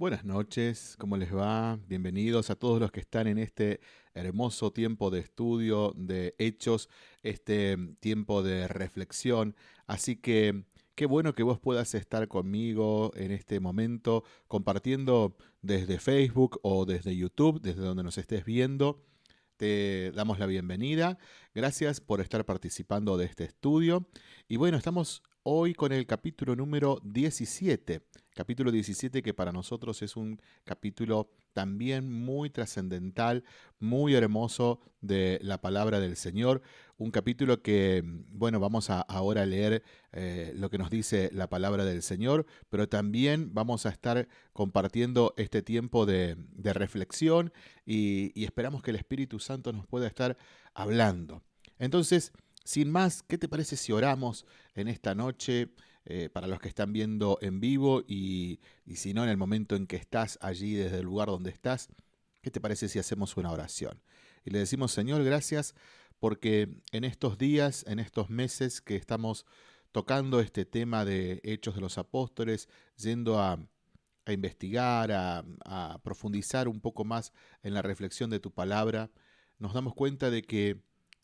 Buenas noches, ¿cómo les va? Bienvenidos a todos los que están en este hermoso tiempo de estudio, de hechos, este tiempo de reflexión. Así que qué bueno que vos puedas estar conmigo en este momento compartiendo desde Facebook o desde YouTube, desde donde nos estés viendo. Te damos la bienvenida. Gracias por estar participando de este estudio. Y bueno, estamos hoy con el capítulo número 17 capítulo 17 que para nosotros es un capítulo también muy trascendental, muy hermoso de la palabra del Señor, un capítulo que, bueno, vamos a ahora leer eh, lo que nos dice la palabra del Señor, pero también vamos a estar compartiendo este tiempo de, reflexión y, y esperamos que el Espíritu Santo nos pueda estar hablando. Entonces, sin más, ¿qué te parece si oramos en esta noche? Eh, para los que están viendo en vivo y, si no, en el momento en que estás allí desde el lugar donde estás, ¿qué te parece si hacemos una oración? Y le decimos, Señor, gracias porque en estos días, en estos meses que estamos tocando este tema de Hechos de los Apóstoles, yendo a, investigar, a, a, profundizar un poco más en la reflexión de tu palabra, nos damos cuenta de que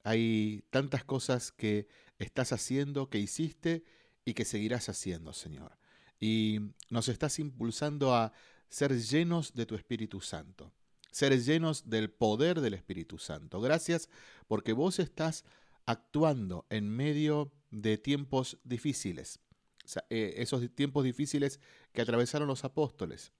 hay tantas cosas que estás haciendo, que hiciste y que seguirás haciendo, Señor. Y nos estás impulsando a ser llenos de tu Espíritu Santo, ser llenos del poder del Espíritu Santo. Gracias porque vos estás actuando en medio de tiempos difíciles, eh, esos tiempos difíciles que atravesaron los apóstoles,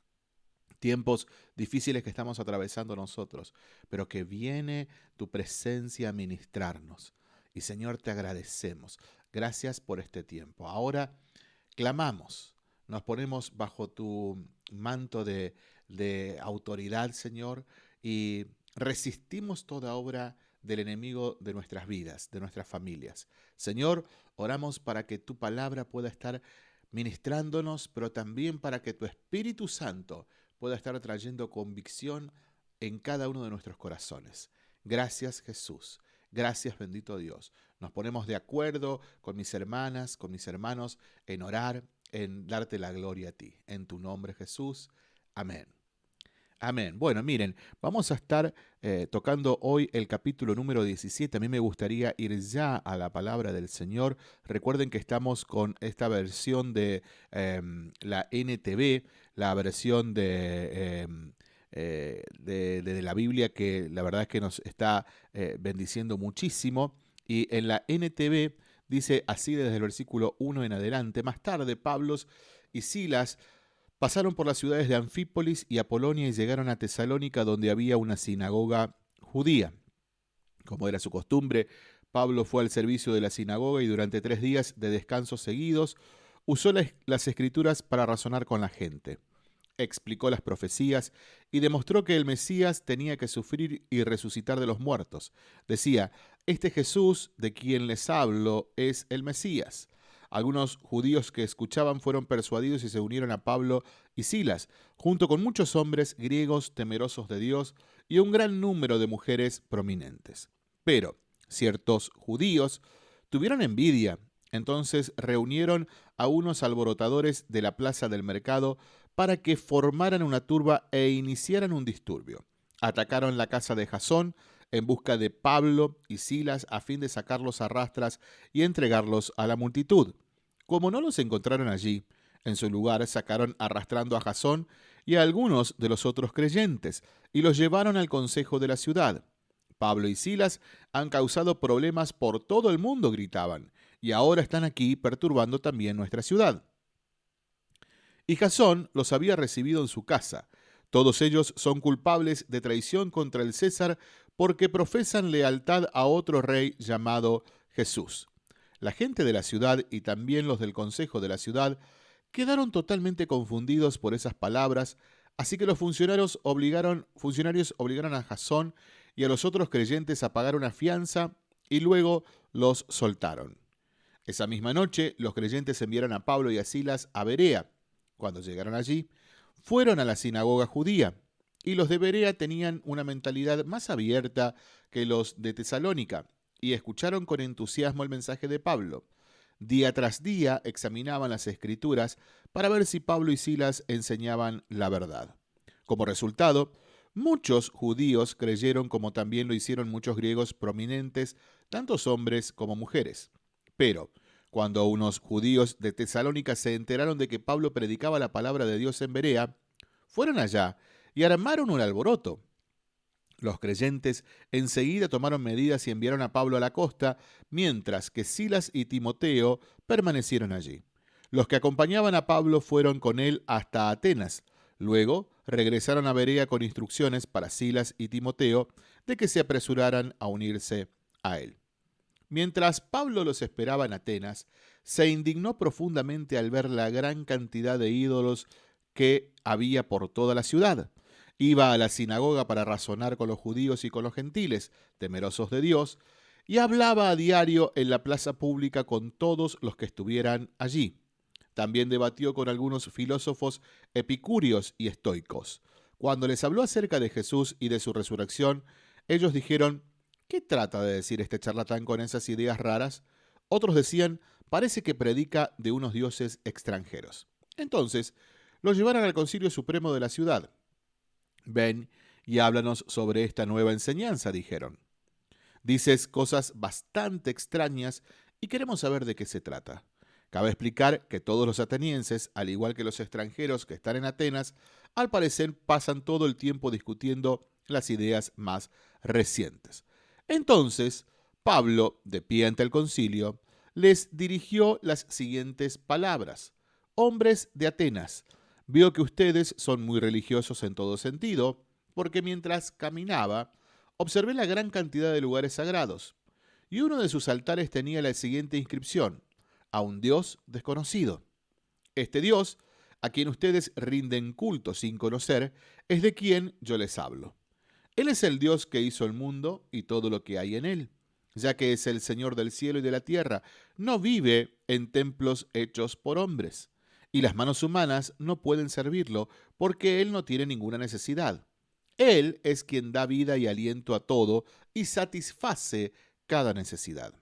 tiempos difíciles que estamos atravesando nosotros, pero que viene tu presencia a ministrarnos. Y Señor, te agradecemos. Gracias por este tiempo. Ahora clamamos, nos ponemos bajo tu manto de, autoridad, Señor, y resistimos toda obra del enemigo de nuestras vidas, de nuestras familias. Señor, oramos para que tu palabra pueda estar ministrándonos, pero también para que tu Espíritu Santo pueda estar trayendo convicción en cada uno de nuestros corazones. Gracias Jesús. Gracias bendito Dios. Nos ponemos de acuerdo con mis hermanas, con mis hermanos, en orar, en darte la gloria a ti. En tu nombre Jesús. Amén. Amén. Bueno, miren, vamos a estar eh, tocando hoy el capítulo número 17. A mí me gustaría ir ya a la palabra del Señor. Recuerden que estamos con esta versión de em, la NTV, la versión de... Em, eh, de, la Biblia que la verdad es que nos está eh, bendiciendo muchísimo. Y en la NTV dice así desde el versículo 1 en adelante, más tarde Pablo y Silas pasaron por las ciudades de Anfípolis y Apolonia y llegaron a Tesalónica donde había una sinagoga judía. Como era su costumbre, Pablo fue al servicio de la sinagoga y durante tres días de descanso seguidos usó las escrituras para razonar con la gente explicó las profecías y demostró que el Mesías tenía que sufrir y resucitar de los muertos. Decía, este Jesús de quien les hablo es el Mesías. Algunos judíos que escuchaban fueron persuadidos y se unieron a Pablo y Silas, junto con muchos hombres griegos temerosos de Dios y un gran número de mujeres prominentes. Pero ciertos judíos tuvieron envidia, entonces reunieron a unos alborotadores de la plaza del mercado para que formaran una turba e iniciaran un disturbio. Atacaron la casa de Jasón en busca de Pablo y Silas a fin de sacarlos a rastras y entregarlos a la multitud. Como no los encontraron allí, en su lugar sacaron arrastrando a Jasón y a algunos de los otros creyentes y los llevaron al consejo de la ciudad. Pablo y Silas han causado problemas por todo el mundo, gritaban, y ahora están aquí perturbando también nuestra ciudad. Y Jasón los había recibido en su casa. Todos ellos son culpables de traición contra el César porque profesan lealtad a otro rey llamado Jesús. La gente de la ciudad y también los del consejo de la ciudad quedaron totalmente confundidos por esas palabras, así que los funcionarios obligaron, a Jasón y a los otros creyentes a pagar una fianza y luego los soltaron. Esa misma noche los creyentes enviaron a Pablo y a Silas a Berea, cuando llegaron allí, fueron a la sinagoga judía, y los de Berea tenían una mentalidad más abierta que los de Tesalónica, y escucharon con entusiasmo el mensaje de Pablo. día tras día examinaban las escrituras para ver si Pablo y Silas enseñaban la verdad. Como resultado, muchos judíos creyeron como también lo hicieron muchos griegos prominentes, tantos hombres como mujeres. Pero, cuando unos judíos de Tesalónica se enteraron de que Pablo predicaba la palabra de Dios en Berea, fueron allá y armaron un alboroto. Los creyentes enseguida tomaron medidas y enviaron a Pablo a la costa, mientras que Silas y Timoteo permanecieron allí. Los que acompañaban a Pablo fueron con él hasta Atenas. Luego regresaron a Berea con instrucciones para Silas y Timoteo de que se apresuraran a unirse a él. Mientras Pablo los esperaba en Atenas, se indignó profundamente al ver la gran cantidad de ídolos que había por toda la ciudad. Iba a la sinagoga para razonar con los judíos y con los gentiles, temerosos de Dios, y hablaba a diario en la plaza pública con todos los que estuvieran allí. También debatió con algunos filósofos epicúreos y estoicos. Cuando les habló acerca de Jesús y de su resurrección, ellos dijeron, ¿qué trata de decir este charlatán con esas ideas raras? Otros decían, parece que predica de unos dioses extranjeros. Entonces, lo llevaron al Concilio Supremo de la ciudad. Ven y háblanos sobre esta nueva enseñanza, dijeron. Dices cosas bastante extrañas y queremos saber de qué se trata. Cabe explicar que todos los atenienses, al igual que los extranjeros que están en Atenas, al parecer pasan todo el tiempo discutiendo las ideas más recientes. Entonces, Pablo, de pie ante el concilio, les dirigió las siguientes palabras. Hombres de Atenas, vio que ustedes son muy religiosos en todo sentido, porque mientras caminaba, observé la gran cantidad de lugares sagrados, y uno de sus altares tenía la siguiente inscripción, a un Dios desconocido. Este Dios, a quien ustedes rinden culto sin conocer, es de quien yo les hablo. Él es el Dios que hizo el mundo y todo lo que hay en él, ya que es el Señor del cielo y de la tierra. No vive en templos hechos por hombres y las manos humanas no pueden servirlo porque Él no tiene ninguna necesidad. Él es quien da vida y aliento a todo y satisface cada necesidad.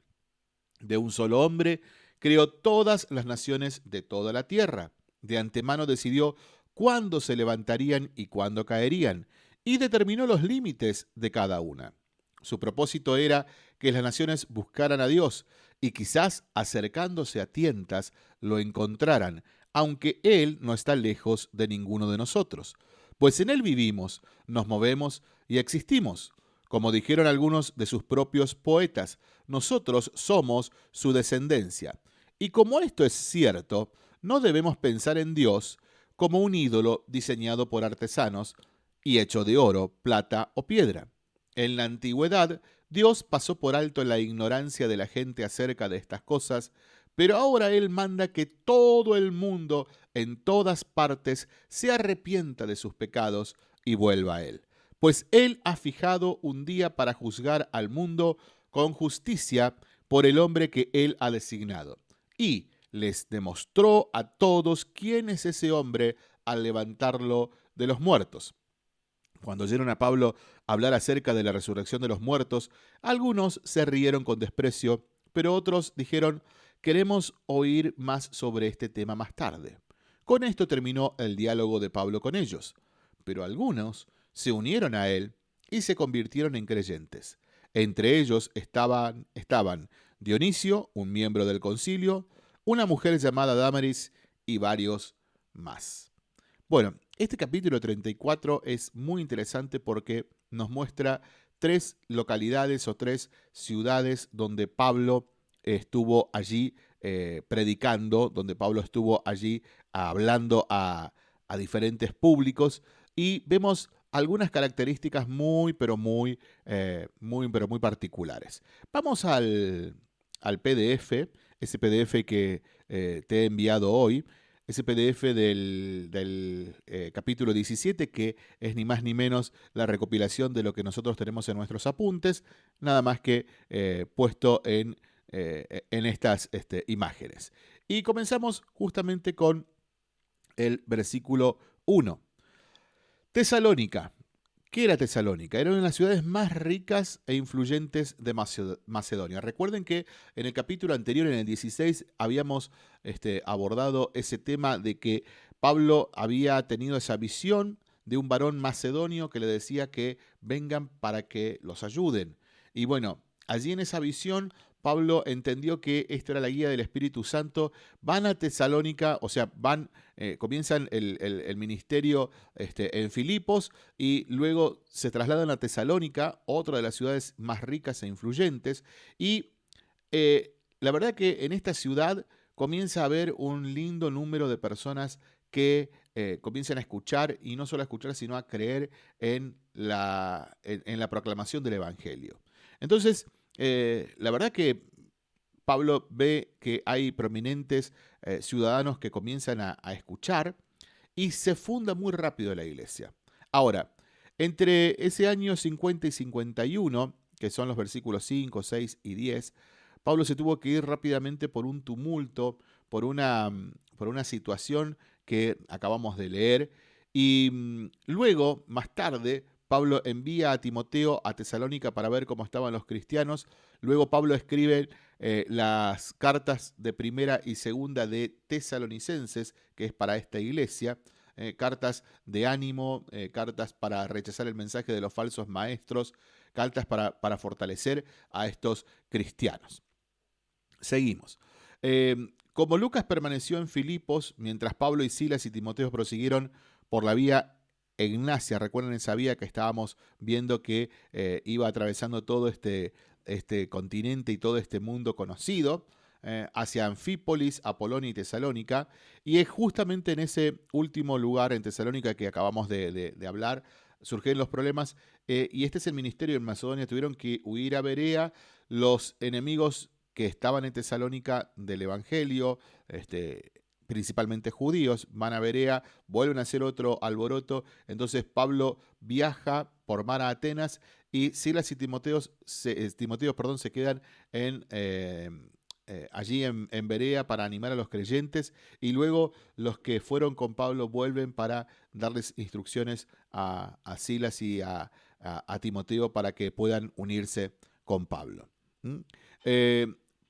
De un solo hombre creó todas las naciones de toda la tierra. De antemano decidió cuándo se levantarían y cuándo caerían, y determinó los límites de cada una. Su propósito era que las naciones buscaran a Dios y quizás acercándose a tientas lo encontraran, aunque Él no está lejos de ninguno de nosotros, pues en Él vivimos, nos movemos y existimos. Como dijeron algunos de sus propios poetas, nosotros somos su descendencia. Y como esto es cierto, no debemos pensar en Dios como un ídolo diseñado por artesanos y hecho de oro, plata o piedra. En la antigüedad, Dios pasó por alto la ignorancia de la gente acerca de estas cosas pero ahora Él manda que todo el mundo, en todas partes, se arrepienta de sus pecados y vuelva a Él. Pues Él ha fijado un día para juzgar al mundo con justicia por el hombre que Él ha designado. Y les demostró a todos quién es ese hombre al levantarlo de los muertos. Cuando oyeron a Pablo hablar acerca de la resurrección de los muertos, algunos se rieron con desprecio, pero otros dijeron, Queremos oír más sobre este tema más tarde. Con esto terminó el diálogo de Pablo con ellos, pero algunos se unieron a él y se convirtieron en creyentes. Entre ellos estaban, estaban Dionisio, un miembro del concilio, una mujer llamada Damaris y varios más. Bueno, este capítulo 34 es muy interesante porque nos muestra tres localidades o tres ciudades donde Pablo estuvo allí eh, predicando, donde Pablo estuvo allí hablando a, diferentes públicos y vemos algunas características muy, pero muy, eh, muy, pero muy particulares. Vamos al, PDF, ese PDF que eh, te he enviado hoy, ese PDF del, del capítulo 17, que es ni más ni menos la recopilación de lo que nosotros tenemos en nuestros apuntes, nada más que puesto en eh, en estas este, imágenes. Y comenzamos justamente con el versículo 1. Tesalónica, ¿Qué era Tesalónica? Era una de las ciudades más ricas e influyentes de Macedonia. Recuerden que en el capítulo anterior, en el 16, habíamos este, abordado ese tema de que Pablo había tenido esa visión de un varón macedonio que le decía que vengan para que los ayuden. Y bueno, allí en esa visión Pablo entendió que esto era la guía del Espíritu Santo, van a Tesalónica, o sea, van, eh, comienzan el, ministerio este, en Filipos y luego se trasladan a Tesalónica, otra de las ciudades más ricas e influyentes, y eh, la verdad que en esta ciudad comienza a haber un lindo número de personas que eh, comienzan a escuchar, y no solo a escuchar, sino a creer en la, en la proclamación del Evangelio. Entonces, eh, la verdad que Pablo ve que hay prominentes eh, ciudadanos que comienzan a, escuchar y se funda muy rápido la iglesia. Ahora, entre ese año 50 y 51, que son los versículos 5, 6 y 10, Pablo se tuvo que ir rápidamente por un tumulto, por una, por una situación que acabamos de leer, y mm, luego, más tarde, Pablo envía a Timoteo a Tesalónica para ver cómo estaban los cristianos. Luego Pablo escribe eh, las cartas de primera y segunda de tesalonicenses, que es para esta iglesia. Eh, cartas de ánimo, eh, cartas para rechazar el mensaje de los falsos maestros, cartas para, para fortalecer a estos cristianos. Seguimos. como Lucas permaneció en Filipos, mientras Pablo y Silas y Timoteo prosiguieron por la vía Ignacia, recuerden esa vía que estábamos viendo que eh, iba atravesando todo este, este, continente y todo este mundo conocido, eh, hacia Anfípolis, Apolonia y Tesalónica, y es justamente en ese último lugar, en Tesalónica, que acabamos de, hablar, surgen los problemas, eh, y este es el ministerio en Macedonia, tuvieron que huir a Berea, los enemigos que estaban en Tesalónica del Evangelio, este, principalmente judíos, van a Berea, vuelven a hacer otro alboroto, entonces Pablo viaja por mar a Atenas y Silas y Timoteo se, eh, perdón, se quedan en, eh, eh, allí en, Berea para animar a los creyentes y luego los que fueron con Pablo vuelven para darles instrucciones a, Silas y a, Timoteo para que puedan unirse con Pablo.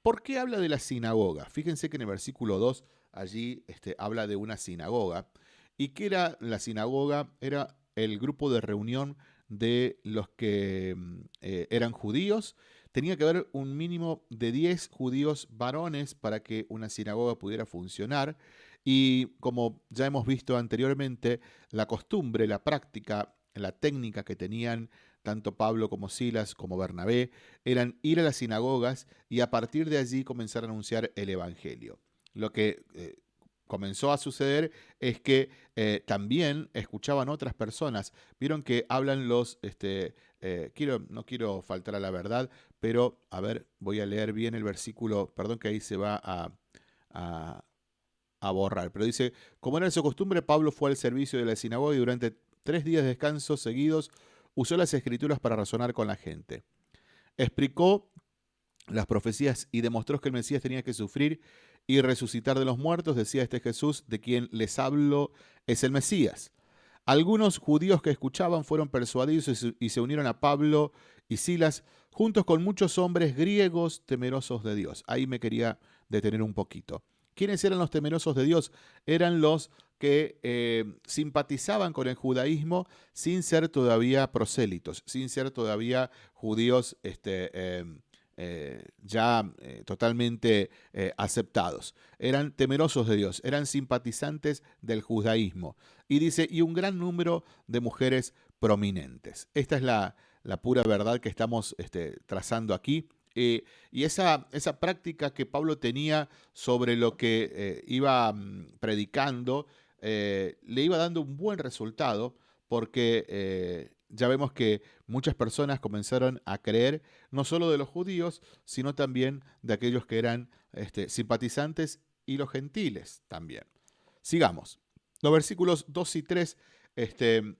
¿Por qué habla de la sinagoga? Fíjense que en el versículo 2 allí este, habla de una sinagoga. ¿Y qué era la sinagoga? Era el grupo de reunión de los que mm, eh, eran judíos. Tenía que haber un mínimo de 10 judíos varones para que una sinagoga pudiera funcionar. Y como ya hemos visto anteriormente, la costumbre, la práctica, la técnica que tenían tanto Pablo como Silas como Bernabé eran ir a las sinagogas y a partir de allí comenzar a anunciar el Evangelio lo que eh, comenzó a suceder es que eh, también escuchaban otras personas. Vieron que hablan los, este, eh, no quiero faltar a la verdad, pero a ver, voy a leer bien el versículo, perdón que ahí se va a, a borrar, pero dice, como era su costumbre, Pablo fue al servicio de la sinagoga y durante tres días de descanso seguidos usó las escrituras para razonar con la gente. Explicó las profecías y demostró que el Mesías tenía que sufrir y resucitar de los muertos, decía este Jesús, de quien les hablo es el Mesías. Algunos judíos que escuchaban fueron persuadidos y se unieron a Pablo y Silas, juntos con muchos hombres griegos temerosos de Dios. Ahí me quería detener un poquito. ¿Quiénes eran los temerosos de Dios? Eran los que eh, simpatizaban con el judaísmo sin ser todavía prosélitos, sin ser todavía judíos este, eh, eh, ya eh, totalmente eh, aceptados. Eran temerosos de Dios, eran simpatizantes del judaísmo. Y dice, y un gran número de mujeres prominentes. Esta es la, pura verdad que estamos este, trazando aquí. y esa, esa, práctica que Pablo tenía sobre lo que iba mm, predicando, le iba dando un buen resultado porque ya vemos que muchas personas comenzaron a creer no solo de los judíos, sino también de aquellos que eran este, simpatizantes y los gentiles también. Sigamos. Los versículos 2 y 3, este,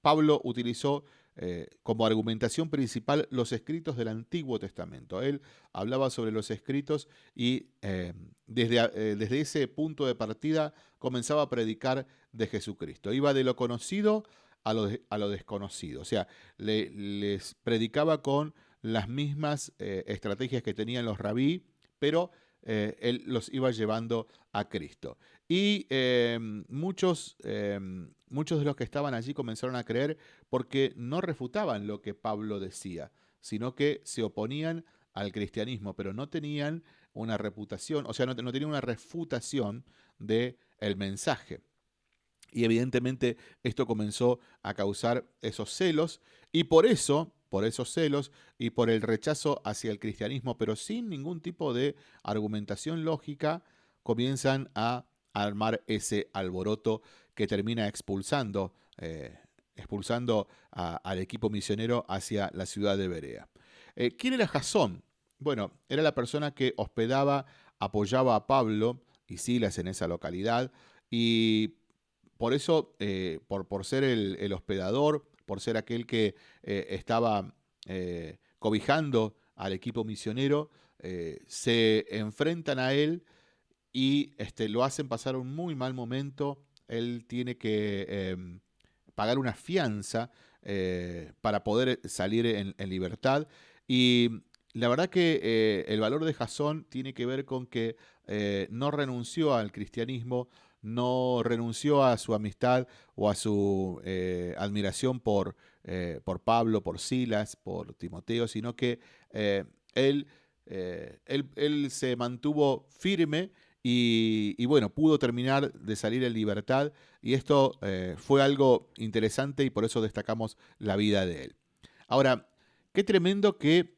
Pablo utilizó eh, como argumentación principal los escritos del Antiguo Testamento. Él hablaba sobre los escritos y eh, desde, eh, desde ese punto de partida comenzaba a predicar de Jesucristo. Iba de lo conocido a lo, desconocido. O sea, les predicaba con las mismas eh, estrategias que tenían los rabí, pero eh, él los iba llevando a Cristo. Y em, muchos, em, muchos de los que estaban allí comenzaron a creer porque no refutaban lo que Pablo decía, sino que se oponían al cristianismo, pero no tenían una reputación, o sea, no, no tenían una refutación del el mensaje. Y evidentemente esto comenzó a causar esos celos y por eso, por esos celos y por el rechazo hacia el cristianismo, pero sin ningún tipo de argumentación lógica, comienzan a armar ese alboroto que termina expulsando, eh, expulsando al equipo misionero hacia la ciudad de Berea. Eh, ¿Quién era Jasón? Bueno, era la persona que hospedaba, apoyaba a Pablo y Silas en esa localidad y por eso, eh, por, por, ser el, hospedador, por ser aquel que eh, estaba eh, cobijando al equipo misionero, se enfrentan a él y este, lo hacen pasar un muy mal momento. Él tiene que em, pagar una fianza para poder salir en, libertad. Y la verdad que el valor de Jasón tiene que ver con que no renunció al cristianismo, no renunció a su amistad o a su eh, admiración por, eh, por, Pablo, por Silas, por Timoteo, sino que eh, él, él, se mantuvo firme y, y, bueno, pudo terminar de salir en libertad y esto fue algo interesante y por eso destacamos la vida de él. Ahora, qué tremendo que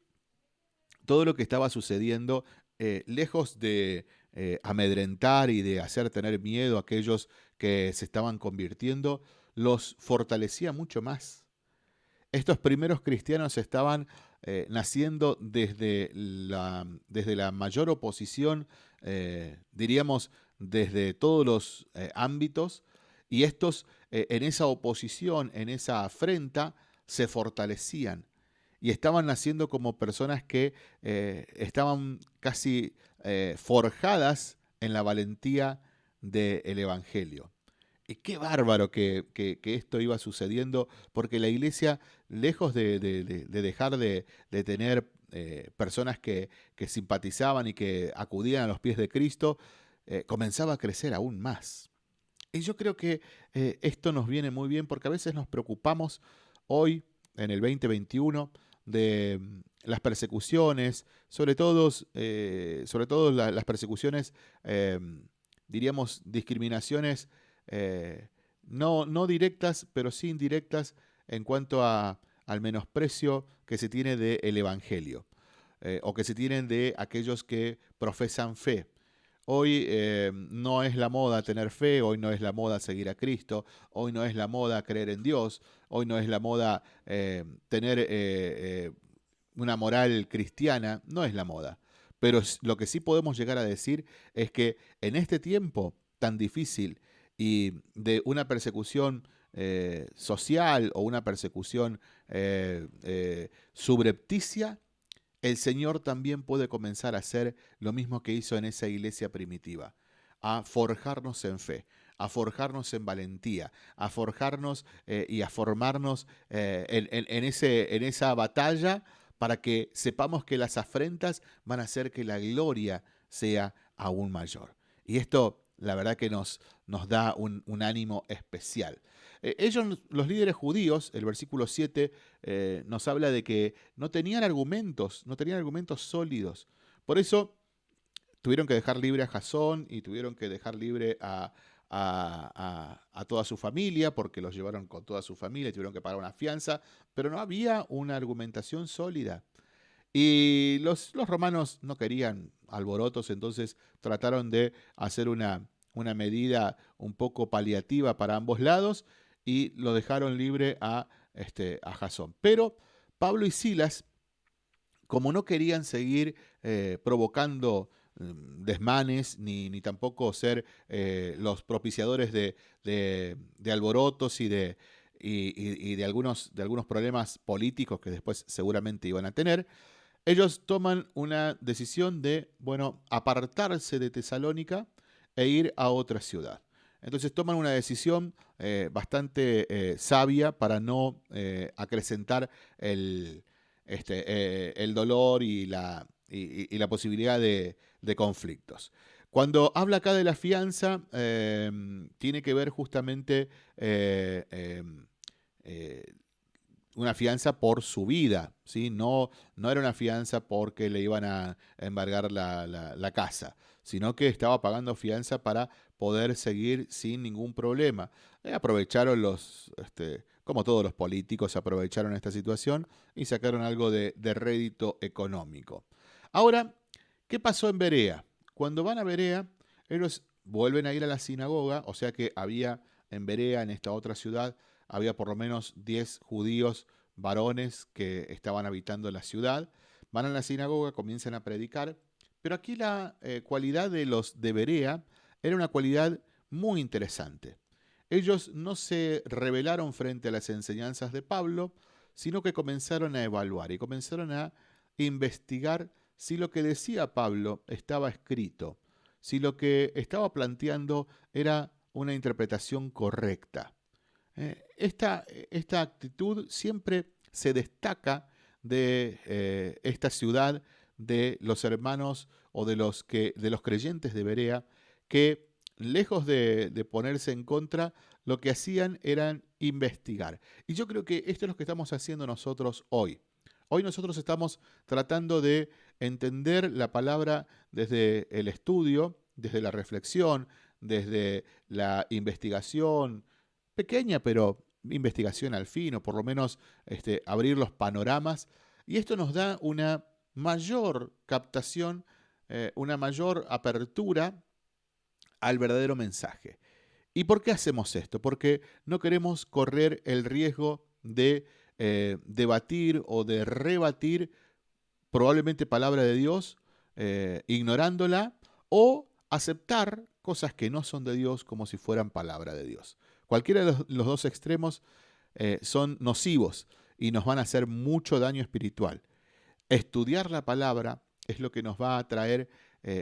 todo lo que estaba sucediendo, lejos de eh, amedrentar y de hacer tener miedo a aquellos que se estaban convirtiendo, los fortalecía mucho más. Estos primeros cristianos estaban eh, naciendo desde la, desde la, mayor oposición, eh, diríamos, desde todos los ámbitos, y estos en esa oposición, en esa afrenta, se fortalecían y estaban naciendo como personas que estaban casi eh, forjadas en la valentía del Evangelio. Y qué bárbaro que, esto iba sucediendo, porque la iglesia, lejos de, dejar de, tener eh, personas que, simpatizaban y que acudían a los pies de Cristo, eh, comenzaba a crecer aún más. Y yo creo que esto nos viene muy bien porque a veces nos preocupamos hoy, en el 2021, de las persecuciones, sobre todo, eh, sobre todo las persecuciones, em, diríamos, discriminaciones eh, no, no directas, pero sí indirectas en cuanto a, al menosprecio que se tiene del Evangelio eh, o que se tienen de aquellos que profesan fe. Hoy no es la moda tener fe, hoy no es la moda seguir a Cristo, hoy no es la moda creer en Dios, hoy no es la moda tener una moral cristiana, no es la moda. Pero lo que sí podemos llegar a decir es que en este tiempo tan difícil y de una persecución eh, social o una persecución eh, eh, subrepticia, el Señor también puede comenzar a hacer lo mismo que hizo en esa iglesia primitiva, a forjarnos en fe, a forjarnos en valentía, a forjarnos y a formarnos en, ese, en esa batalla para que sepamos que las afrentas van a hacer que la gloria sea aún mayor. Y esto, la verdad que nos, nos da un, ánimo especial. Eh, ellos, los líderes judíos, el versículo 7 eh, nos habla de que no tenían argumentos, no tenían argumentos sólidos. Por eso tuvieron que dejar libre a Jasón y tuvieron que dejar libre a, a, toda su familia, porque los llevaron con toda su familia y tuvieron que pagar una fianza, pero no había una argumentación sólida. Y los, los romanos no querían alborotos, entonces trataron de hacer una, una medida un poco paliativa para ambos lados y lo dejaron libre a, este, a Jasón. Pero Pablo y Silas, como no querían seguir eh, provocando Mm, desmanes, ni, ni tampoco ser eh, los propiciadores de, de, alborotos y de, y, de, algunos, de algunos problemas políticos que después seguramente iban a tener, ellos toman una decisión de, bueno, apartarse de Tesalónica e ir a otra ciudad. Entonces toman una decisión eh, bastante eh, sabia para no eh, acrecentar el, este, el dolor y la, y, la posibilidad de, conflictos. Cuando habla acá de la fianza, em, tiene que ver justamente em, una fianza por su vida, ¿sí? no, no era una fianza porque le iban a embargar la casa, sino que estaba pagando fianza para poder seguir sin ningún problema. Eh, aprovecharon los, este, como todos los políticos, aprovecharon esta situación y sacaron algo de, rédito económico. Ahora, ¿qué pasó en Berea? Cuando van a Berea, ellos vuelven a ir a la sinagoga, o sea que había en Berea, en esta otra ciudad, había por lo menos 10 judíos varones que estaban habitando la ciudad. Van a la sinagoga, comienzan a predicar, pero aquí la eh, cualidad de los de Berea era una cualidad muy interesante. Ellos no se rebelaron frente a las enseñanzas de Pablo, sino que comenzaron a evaluar y comenzaron a investigar si lo que decía Pablo estaba escrito, si lo que estaba planteando era una interpretación correcta. Eh, esta, actitud siempre se destaca de eh, esta ciudad, de los hermanos o de los, que, de los creyentes de Berea, que lejos de, ponerse en contra, lo que hacían eran investigar. Y yo creo que esto es lo que estamos haciendo nosotros hoy. Hoy nosotros estamos tratando de entender la palabra desde el estudio, desde la reflexión, desde la investigación, pequeña pero investigación al fin, o por lo menos este, abrir los panoramas. Y esto nos da una mayor captación, eh, una mayor apertura al verdadero mensaje. ¿Y por qué hacemos esto? Porque no queremos correr el riesgo de eh, debatir o de rebatir probablemente palabra de Dios, eh, ignorándola, o aceptar cosas que no son de Dios como si fueran palabra de Dios. Cualquiera de los, dos extremos son nocivos y nos van a hacer mucho daño espiritual. Estudiar la palabra es lo que nos va a traer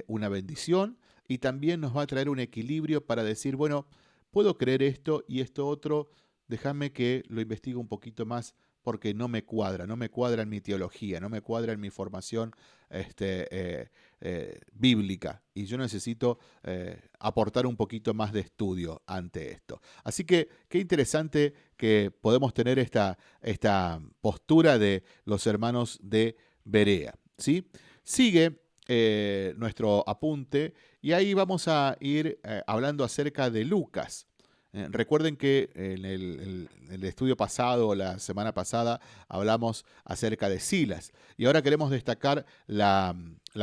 una bendición y también nos va a traer un equilibrio para decir, bueno, puedo creer esto y esto otro, déjame que lo investigue un poquito más porque no me cuadra, no me cuadra en mi teología, no me cuadra en mi formación este, eh, eh, bíblica y yo necesito eh, aportar un poquito más de estudio ante esto. Así que qué interesante que podemos tener esta, esta postura de los hermanos de Berea. ¿sí? Sigue eh, nuestro apunte y ahí vamos a ir eh, hablando acerca de Lucas. Eh, recuerden que en el, estudio pasado, la semana pasada, hablamos acerca de Silas. Y ahora queremos destacar la,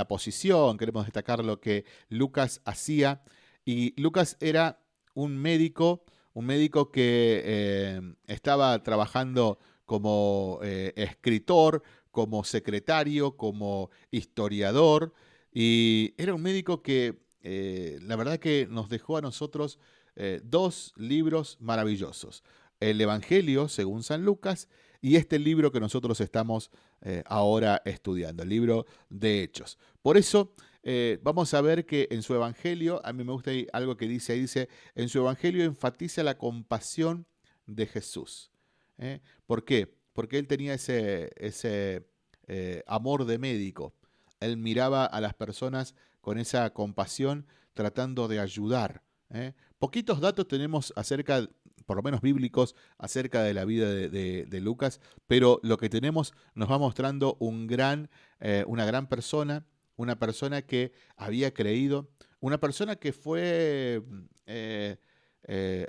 posición, queremos destacar lo que Lucas hacía. Y Lucas era un médico, un médico que estaba trabajando como escritor, como secretario, como historiador, y era un médico que eh, la verdad que nos dejó a nosotros eh, dos libros maravillosos. El Evangelio, según San Lucas, y este libro que nosotros estamos eh, ahora estudiando, el libro de Hechos. Por eso vamos a ver que en su Evangelio, a mí me gusta algo que dice dice, en su Evangelio enfatiza la compasión de Jesús. ¿Por qué? Porque él tenía ese, ese eh, amor de médico. Él miraba a las personas con esa compasión, tratando de ayudar. ¿eh? Poquitos datos tenemos acerca, por lo menos bíblicos, acerca de la vida de, Lucas, pero lo que tenemos nos va mostrando un gran, eh, una gran persona, una persona que había creído, una persona que fue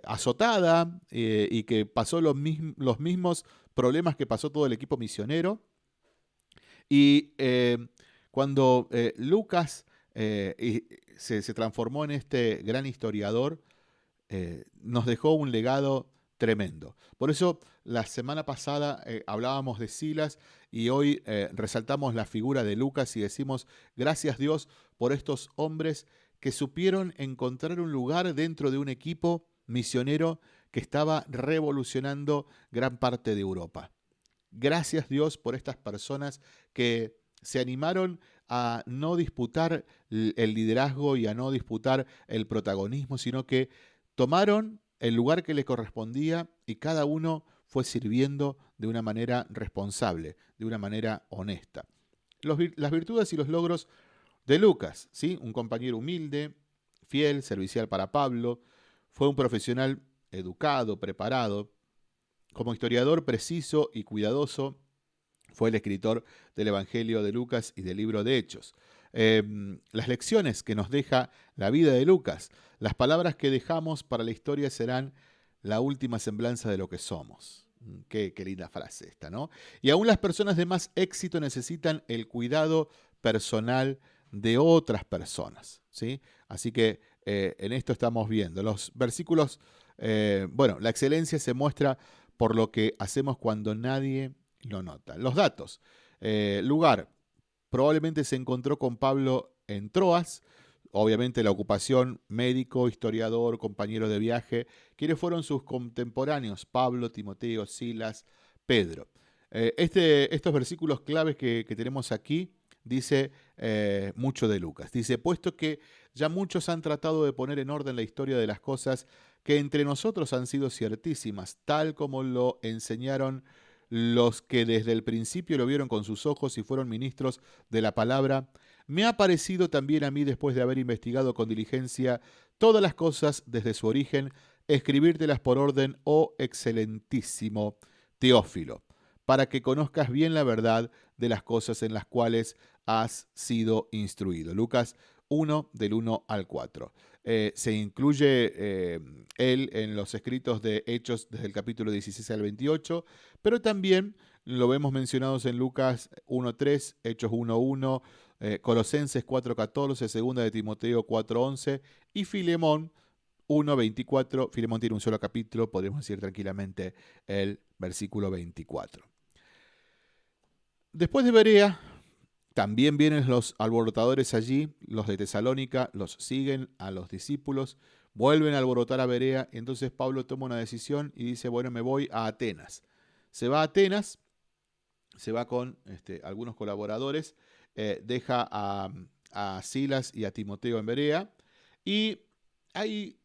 azotada y que pasó los, los mismos problemas que pasó todo el equipo misionero. Y eh, cuando eh, Lucas eh, se, transformó en este gran historiador, nos dejó un legado tremendo. Por eso la semana pasada hablábamos de Silas y hoy resaltamos la figura de Lucas y decimos, gracias Dios por estos hombres que supieron encontrar un lugar dentro de un equipo misionero que estaba revolucionando gran parte de Europa. Gracias Dios por estas personas que se animaron a no disputar el liderazgo y a no disputar el protagonismo, sino que tomaron el lugar que le correspondía y cada uno fue sirviendo de una manera responsable, de una manera honesta. las virtudes y los logros de Lucas, ¿sí? un compañero humilde, fiel, servicial para Pablo, fue un profesional educado, preparado, como historiador preciso y cuidadoso, fue el escritor del Evangelio de Lucas y del libro de Hechos. Em, las lecciones que nos deja la vida de Lucas, las palabras que dejamos para la historia serán la última semblanza de lo que somos. Mm, qué, linda frase esta, ¿no? Y aún las personas de más éxito necesitan el cuidado personal de otras personas, ¿sí? Así que eh, en esto estamos viendo. Los versículos, eh, bueno, la excelencia se muestra por lo que hacemos cuando nadie lo nota. Los datos. Eh, lugar, probablemente se encontró con Pablo en Troas, obviamente la ocupación médico, historiador, compañero de viaje, quienes fueron sus contemporáneos, Pablo, Timoteo, Silas, Pedro. Eh, este, estos versículos claves que, tenemos aquí dice mucho de Lucas. Dice, puesto que ya muchos han tratado de poner en orden la historia de las cosas que entre nosotros han sido ciertísimas, tal como lo enseñaron los que desde el principio lo vieron con sus ojos y fueron ministros de la palabra, me ha parecido también a mí, después de haber investigado con diligencia todas las cosas desde su origen, escribírtelas por orden, oh excelentísimo Teófilo, para que conozcas bien la verdad de las cosas en las cuales has sido instruido. Lucas 1 del 1 al 4. Eh, se incluye eh, él en los escritos de Hechos desde el capítulo 16 al 28, pero también lo vemos mencionados en Lucas 1.3, Hechos 1.1, eh, Colosenses 4.14, 2 de Timoteo 4.11 y Filemón 1.24. Filemón tiene un solo capítulo, podemos decir tranquilamente el versículo 24. Después de Berea, también vienen los alborotadores allí, los de Tesalónica, los siguen a los discípulos, vuelven a alborotar a Berea, entonces Pablo toma una decisión y dice, bueno, me voy a Atenas. Se va a Atenas, se va con este, algunos colaboradores, eh, deja a, a, Silas y a Timoteo en Berea, y ahí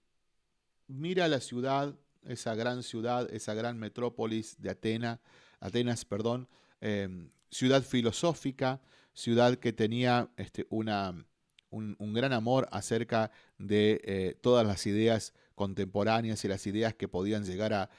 mira la ciudad, esa gran ciudad, esa gran metrópolis de Atena, Atenas, perdón, em, ciudad filosófica, ciudad que tenía este, una, un, gran amor acerca de eh, todas las ideas contemporáneas y las ideas que podían llegar a,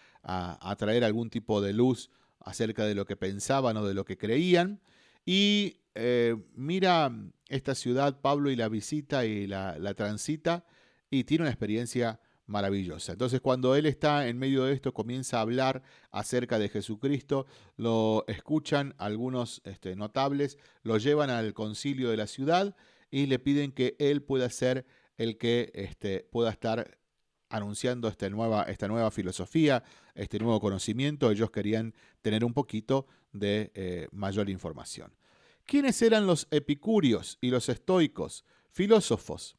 traer algún tipo de luz acerca de lo que pensaban o de lo que creían. Y eh, mira esta ciudad, Pablo, y la visita y la, la transita y tiene una experiencia maravillosa. Entonces cuando él está en medio de esto, comienza a hablar acerca de Jesucristo, lo escuchan algunos este, notables, lo llevan al concilio de la ciudad y le piden que él pueda ser el que este, pueda estar anunciando esta nueva, esta nueva filosofía, este nuevo conocimiento. Ellos querían tener un poquito de eh, mayor información. ¿Quiénes eran los epicúreos y los estoicos? Filósofos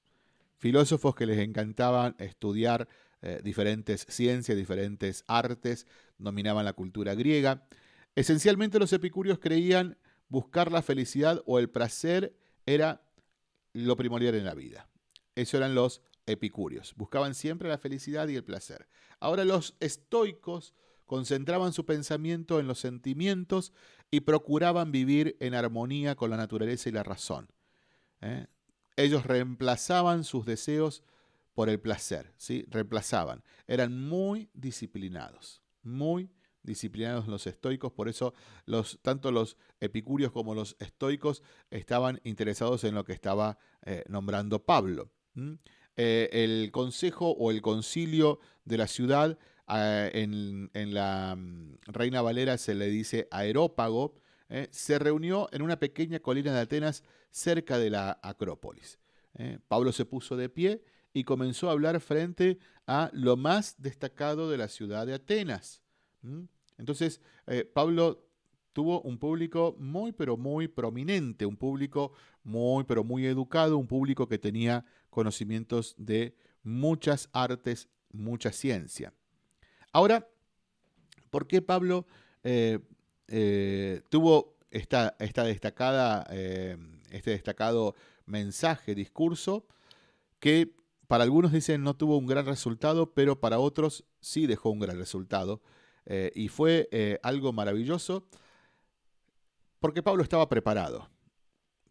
filósofos que les encantaban estudiar eh, diferentes ciencias, diferentes artes, dominaban la cultura griega. Esencialmente los epicúreos creían buscar la felicidad o el placer era lo primordial en la vida. Eso eran los epicúreos. Buscaban siempre la felicidad y el placer. Ahora los estoicos concentraban su pensamiento en los sentimientos y procuraban vivir en armonía con la naturaleza y la razón. ¿eh? Ellos reemplazaban sus deseos por el placer, ¿sí? Reemplazaban. Eran muy disciplinados, muy disciplinados los estoicos, por eso los, tanto los epicúreos como los estoicos estaban interesados en lo que estaba eh, nombrando Pablo. Eh, el consejo o el concilio de la ciudad, ah, en, la mm, Reina Valera se le dice aerópago, eh, se reunió en una pequeña colina de Atenas cerca de la Acrópolis. Eh. Pablo se puso de pie y comenzó a hablar frente a lo más destacado de la ciudad de Atenas. Entonces, eh, Pablo tuvo un público muy, pero muy prominente, un público muy, pero muy educado, un público que tenía conocimientos de muchas artes, mucha ciencia. Ahora, ¿por qué Pablo tuvo esta, esta destacada, eh, este destacado mensaje, discurso, que para algunos dicen no tuvo un gran resultado, pero para otros sí dejó un gran resultado. Eh, y fue eh, algo maravilloso porque Pablo estaba preparado.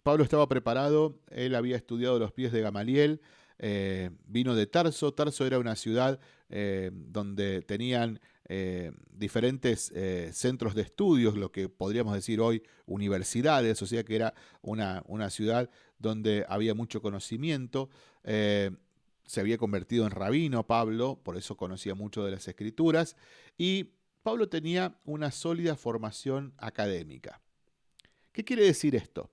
Pablo estaba preparado, él había estudiado los pies de Gamaliel, eh, vino de Tarso. Tarso era una ciudad donde tenían diferentes centros de estudios, lo que podríamos decir hoy universidades, o sea que era una, una ciudad donde había mucho conocimiento se había convertido en rabino Pablo, por eso conocía mucho de las escrituras, y Pablo tenía una sólida formación académica. ¿Qué quiere decir esto?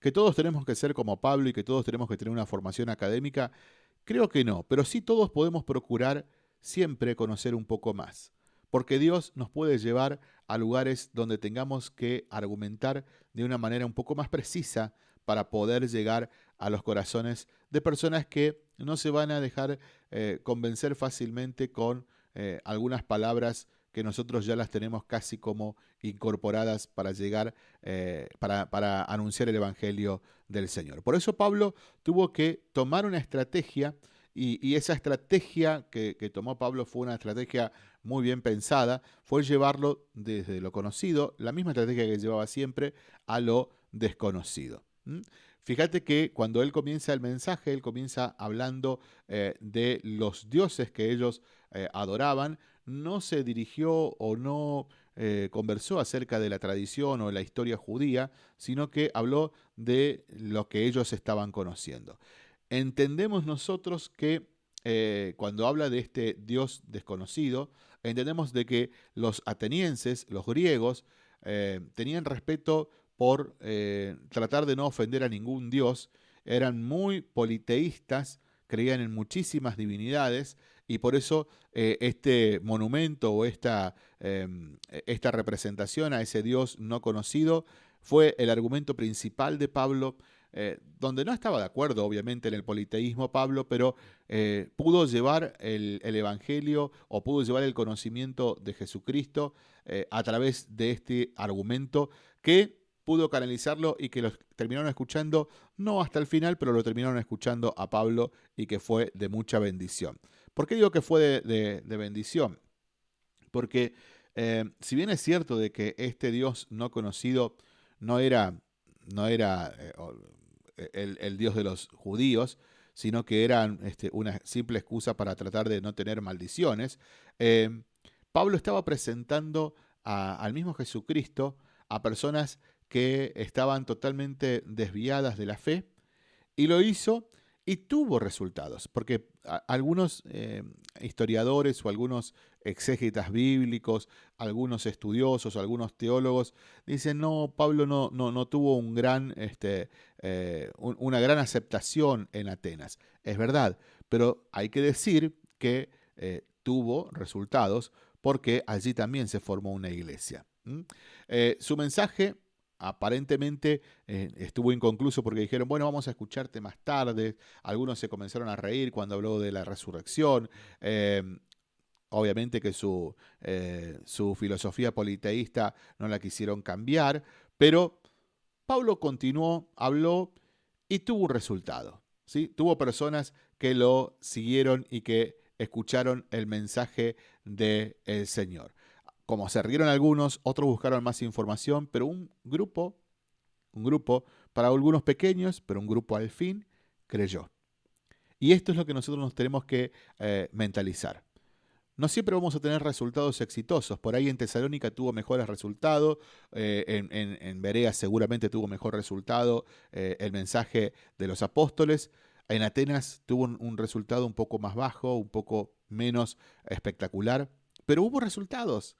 ¿Que todos tenemos que ser como Pablo y que todos tenemos que tener una formación académica? Creo que no, pero sí todos podemos procurar siempre conocer un poco más, porque Dios nos puede llevar a lugares donde tengamos que argumentar de una manera un poco más precisa para poder llegar a los corazones de personas que no se van a dejar eh, convencer fácilmente con eh, algunas palabras que nosotros ya las tenemos casi como incorporadas para llegar, eh, para, anunciar el Evangelio del Señor. Por eso Pablo tuvo que tomar una estrategia y, esa estrategia que, tomó Pablo fue una estrategia muy bien pensada, fue llevarlo desde lo conocido, la misma estrategia que llevaba siempre, a lo desconocido. Fíjate que cuando él comienza el mensaje, él comienza hablando eh, de los dioses que ellos eh, adoraban, no se dirigió o no eh, conversó acerca de la tradición o la historia judía, sino que habló de lo que ellos estaban conociendo. Entendemos nosotros que cuando habla de este Dios desconocido, entendemos de que los atenienses, los griegos, tenían respeto por eh, tratar de no ofender a ningún dios, eran muy politeístas, creían en muchísimas divinidades y por eso eh, este monumento o esta, em, esta representación a ese dios no conocido fue el argumento principal de Pablo, eh, donde no estaba de acuerdo obviamente en el politeísmo Pablo, pero pudo llevar el, el, Evangelio o pudo llevar el conocimiento de Jesucristo a través de este argumento que pudo canalizarlo y que lo terminaron escuchando, no hasta el final, pero lo terminaron escuchando a Pablo y que fue de mucha bendición. ¿Por qué digo que fue de, bendición? Porque eh, si bien es cierto de que este Dios no conocido no era, no era eh, el, Dios de los judíos, sino que era este, una simple excusa para tratar de no tener maldiciones, eh, Pablo estaba presentando al mismo Jesucristo a personas que estaban totalmente desviadas de la fe y lo hizo y tuvo resultados, porque algunos eh, historiadores o algunos exégetas bíblicos, algunos estudiosos, algunos teólogos dicen no, Pablo no, no, no tuvo un gran, este, eh, una gran aceptación en Atenas. Es verdad, pero hay que decir que eh, tuvo resultados porque allí también se formó una iglesia. su mensaje aparentemente eh, estuvo inconcluso porque dijeron, bueno, vamos a escucharte más tarde. Algunos se comenzaron a reír cuando habló de la resurrección. Em, obviamente que su, eh, su filosofía politeísta no la quisieron cambiar, pero Pablo continuó, habló y tuvo un resultado. ¿sí? Tuvo personas que lo siguieron y que escucharon el mensaje del Señor. Como se rieron algunos, otros buscaron más información, pero un grupo, un grupo, para algunos pequeños, pero un grupo al fin, creyó. Y esto es lo que nosotros nos tenemos que eh, mentalizar. No siempre vamos a tener resultados exitosos. Por ahí en Tesalónica tuvo mejores resultados, eh, en, Berea seguramente tuvo mejor resultado eh, el mensaje de los apóstoles. En Atenas tuvo un resultado un poco más bajo, un poco menos espectacular, pero hubo resultados.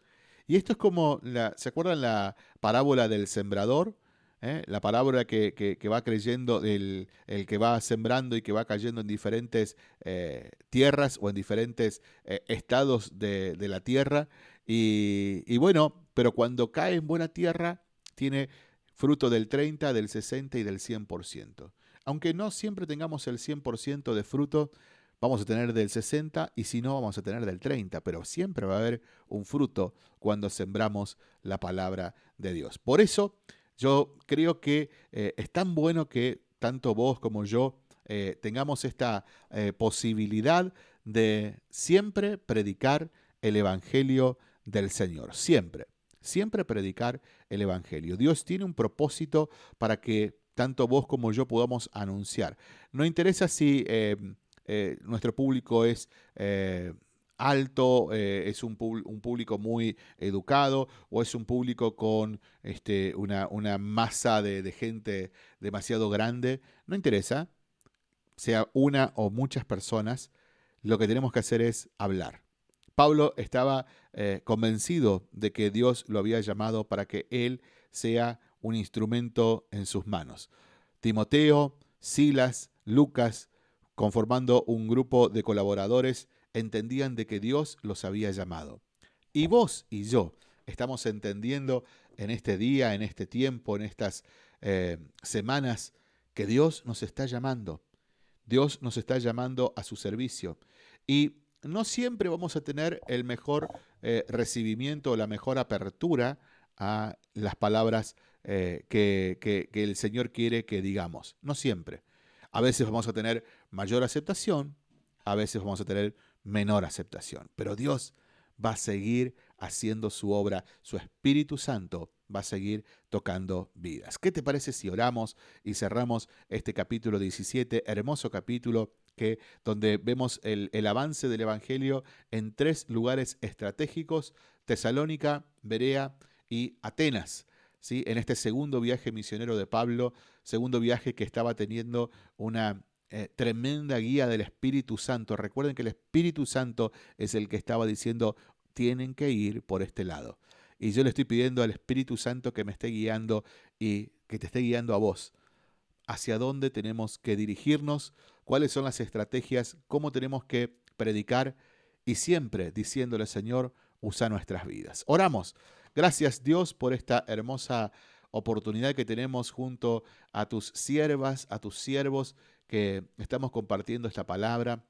Y esto es como, la, ¿se acuerdan la parábola del sembrador? ¿Eh? La parábola que, va creyendo, el, el, que va sembrando y que va cayendo en diferentes eh, tierras o en diferentes eh, estados de, la tierra. Y, y, bueno, pero cuando cae en buena tierra, tiene fruto del 30, del 60 y del 100%. Aunque no siempre tengamos el 100% de fruto, vamos a tener del 60 y si no vamos a tener del 30, pero siempre va a haber un fruto cuando sembramos la palabra de Dios. Por eso yo creo que eh, es tan bueno que tanto vos como yo eh, tengamos esta eh, posibilidad de siempre predicar el Evangelio del Señor, siempre, siempre predicar el Evangelio. Dios tiene un propósito para que tanto vos como yo podamos anunciar. No interesa si nuestro público es alto, eh, es un, público muy educado o es un público con este, una, masa de, gente demasiado grande. No interesa, sea una o muchas personas, lo que tenemos que hacer es hablar. Pablo estaba eh, convencido de que Dios lo había llamado para que él sea un instrumento en sus manos. Timoteo, Silas, Lucas, conformando un grupo de colaboradores, entendían de que Dios los había llamado. Y vos y yo estamos entendiendo en este día, en este tiempo, en estas eh, semanas, que Dios nos está llamando. Dios nos está llamando a su servicio. Y no siempre vamos a tener el mejor eh, recibimiento o la mejor apertura a las palabras eh, que, que el Señor quiere que digamos. No siempre. A veces vamos a tener mayor aceptación, a veces vamos a tener menor aceptación. Pero Dios va a seguir haciendo su obra, su Espíritu Santo va a seguir tocando vidas. ¿Qué te parece si oramos y cerramos este capítulo 17, hermoso capítulo que donde vemos el, avance del Evangelio en tres lugares estratégicos, Tesalónica, Berea y Atenas. ¿sí? En este segundo viaje misionero de Pablo, segundo viaje que estaba teniendo una eh, tremenda guía del Espíritu Santo. Recuerden que el Espíritu Santo es el que estaba diciendo, tienen que ir por este lado. Y yo le estoy pidiendo al Espíritu Santo que me esté guiando y que te esté guiando a vos. Hacia dónde tenemos que dirigirnos, cuáles son las estrategias, cómo tenemos que predicar y siempre diciéndole, Señor, usa nuestras vidas. Oramos. Gracias Dios por esta hermosa oportunidad que tenemos junto a tus siervas, a tus siervos que estamos compartiendo esta palabra.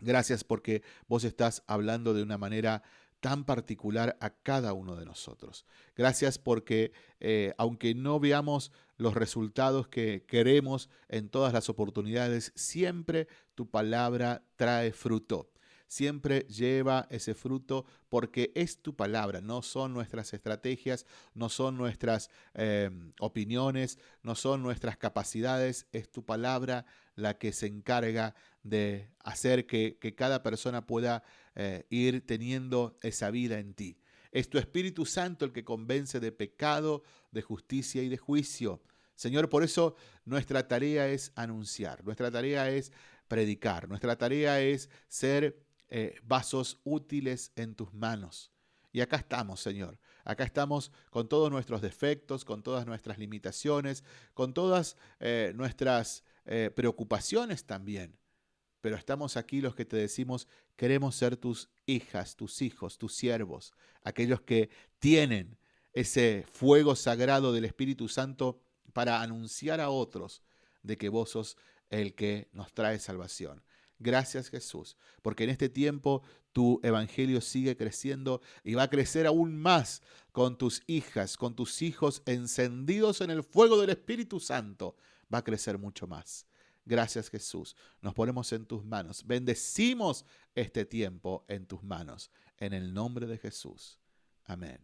Gracias porque vos estás hablando de una manera tan particular a cada uno de nosotros. Gracias porque eh, aunque no veamos los resultados que queremos en todas las oportunidades, siempre tu palabra trae fruto siempre lleva ese fruto porque es tu palabra, no son nuestras estrategias, no son nuestras eh, opiniones, no son nuestras capacidades, es tu palabra la que se encarga de hacer que, cada persona pueda eh, ir teniendo esa vida en ti. Es tu Espíritu Santo el que convence de pecado, de justicia y de juicio. Señor, por eso nuestra tarea es anunciar, nuestra tarea es predicar, nuestra tarea es ser eh, vasos útiles en tus manos. Y acá estamos, Señor. Acá estamos con todos nuestros defectos, con todas nuestras limitaciones, con todas eh, nuestras eh, preocupaciones también. Pero estamos aquí los que te decimos, queremos ser tus hijas, tus hijos, tus siervos, aquellos que tienen ese fuego sagrado del Espíritu Santo para anunciar a otros de que vos sos el que nos trae salvación. Gracias Jesús, porque en este tiempo tu evangelio sigue creciendo y va a crecer aún más con tus hijas, con tus hijos encendidos en el fuego del Espíritu Santo. Va a crecer mucho más. Gracias Jesús. Nos ponemos en tus manos. Bendecimos este tiempo en tus manos. En el nombre de Jesús. Amén.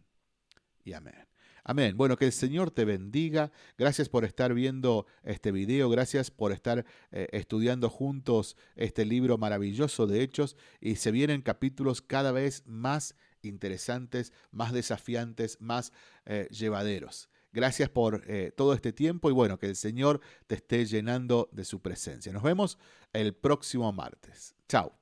Y amén. Amén. Bueno, que el Señor te bendiga. Gracias por estar viendo este video. Gracias por estar eh, estudiando juntos este libro maravilloso de Hechos. Y se vienen capítulos cada vez más interesantes, más desafiantes, más eh, llevaderos. Gracias por eh, todo este tiempo y bueno, que el Señor te esté llenando de su presencia. Nos vemos el próximo martes. Chao.